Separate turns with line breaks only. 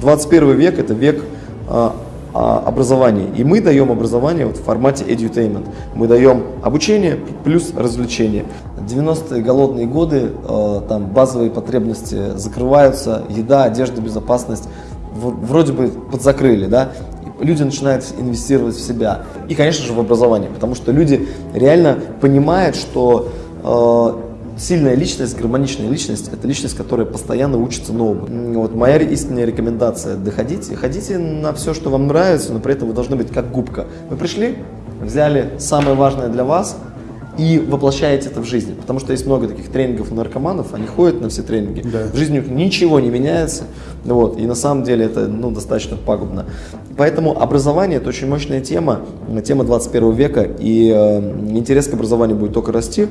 21 век – это век а, а, образования. И мы даем образование в формате edutainment. Мы даем обучение плюс развлечение. 90-е голодные годы, э, там базовые потребности закрываются, еда, одежда, безопасность вроде бы подзакрыли, да, люди начинают инвестировать в себя. И, конечно же, в образование, потому что люди реально понимают, что сильная личность, гармоничная личность – это личность, которая постоянно учится новому. Вот моя истинная рекомендация – доходите, ходите на все, что вам нравится, но при этом вы должны быть как губка. Вы пришли, взяли самое важное для вас – и воплощаете это в жизнь. Потому что есть много таких тренингов наркоманов, они ходят на все тренинги, да. в жизни у них ничего не меняется, вот, и на самом деле это ну, достаточно пагубно. Поэтому образование это очень мощная тема, тема 21 века, и э, интерес к образованию будет только расти.